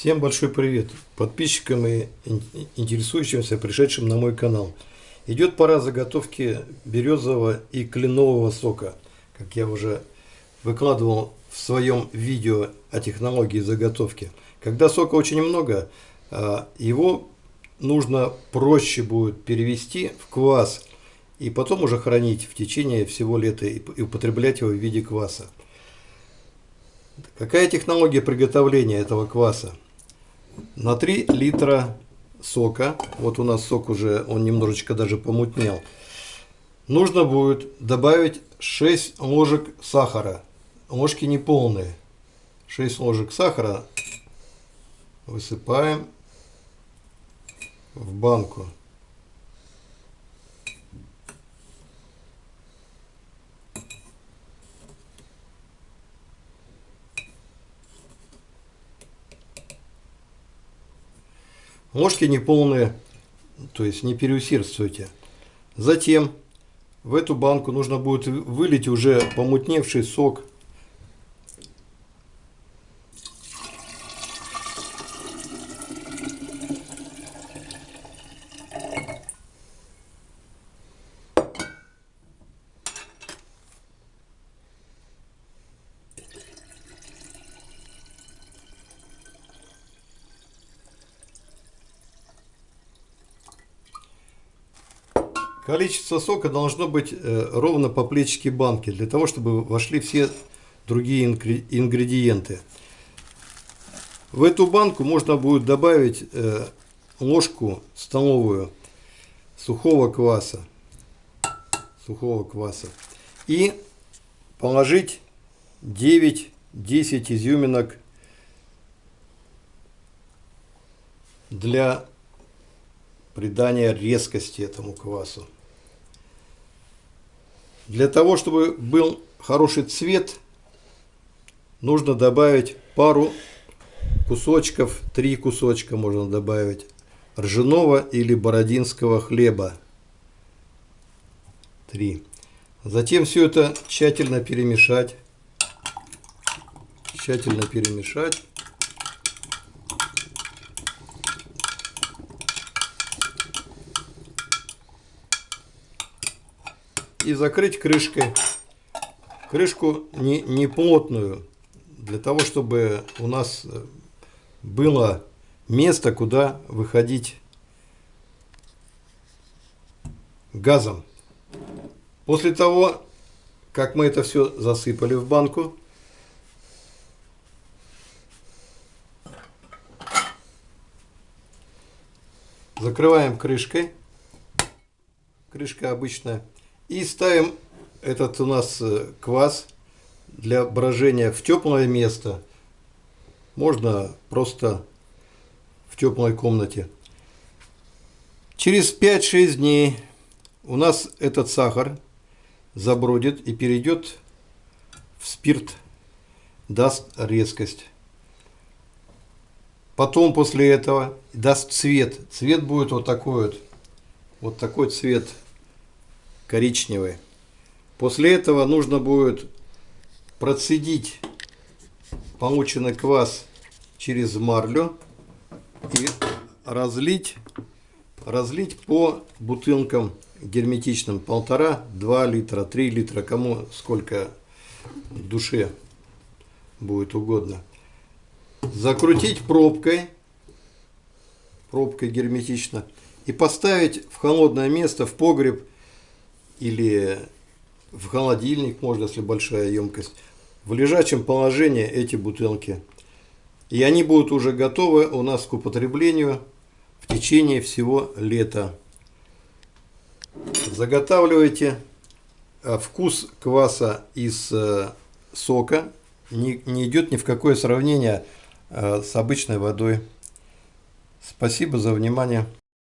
Всем большой привет подписчикам и интересующимся пришедшим на мой канал. Идет пора заготовки березового и кленового сока. Как я уже выкладывал в своем видео о технологии заготовки. Когда сока очень много, а, его нужно проще будет перевести в квас и потом уже хранить в течение всего лета и употреблять его в виде кваса. Какая технология приготовления этого кваса? На 3 литра сока, вот у нас сок уже, он немножечко даже помутнел, нужно будет добавить 6 ложек сахара. Ложки не полные. 6 ложек сахара высыпаем в банку. Ложки неполные, то есть не переусердствуйте. Затем в эту банку нужно будет вылить уже помутневший сок Количество сока должно быть э, ровно по плечике банки, для того, чтобы вошли все другие ингредиенты. В эту банку можно будет добавить э, ложку столовую сухого кваса. Сухого кваса. И положить 9-10 изюминок для придания резкости этому квасу. Для того, чтобы был хороший цвет, нужно добавить пару кусочков, три кусочка можно добавить ржаного или бородинского хлеба. Три. Затем все это тщательно перемешать. Тщательно перемешать. И закрыть крышкой. Крышку не, не плотную, для того, чтобы у нас было место, куда выходить газом. После того, как мы это все засыпали в банку, закрываем крышкой. Крышка обычная. И ставим этот у нас э, квас для брожения в теплое место. Можно просто в теплой комнате. Через 5-6 дней у нас этот сахар забродит и перейдет в спирт, даст резкость. Потом после этого даст цвет. Цвет будет вот такой вот. Вот такой цвет коричневый. После этого нужно будет процедить полученный квас через марлю и разлить, разлить по бутылкам герметичным полтора, два литра, три литра, кому сколько душе будет угодно. Закрутить пробкой, пробкой герметично и поставить в холодное место, в погреб или в холодильник можно, если большая емкость, в лежачем положении эти бутылки. И они будут уже готовы у нас к употреблению в течение всего лета. Заготавливайте а вкус кваса из э, сока не, не идет ни в какое сравнение э, с обычной водой. Спасибо за внимание.